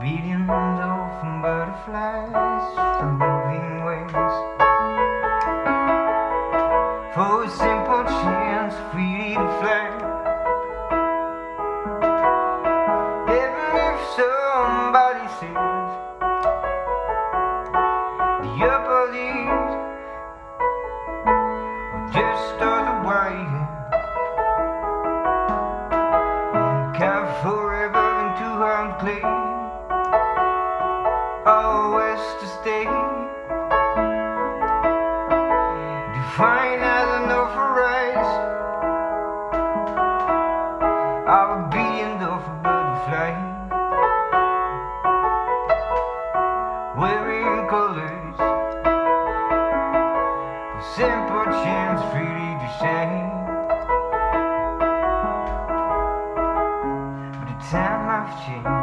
Billions of butterflies from moving wings. For a simple chance, need to fly fine as an offer rise I was beating the butterfly. Wearing colors. A simple chance really to shine. But the time I've changed.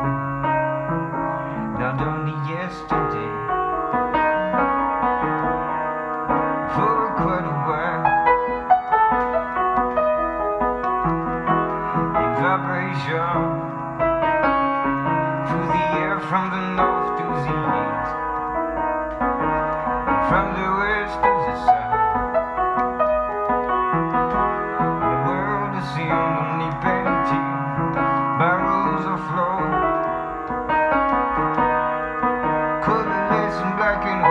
whites back in and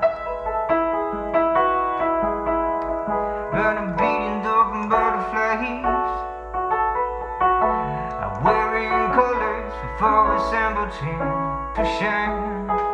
for assembled him to shine.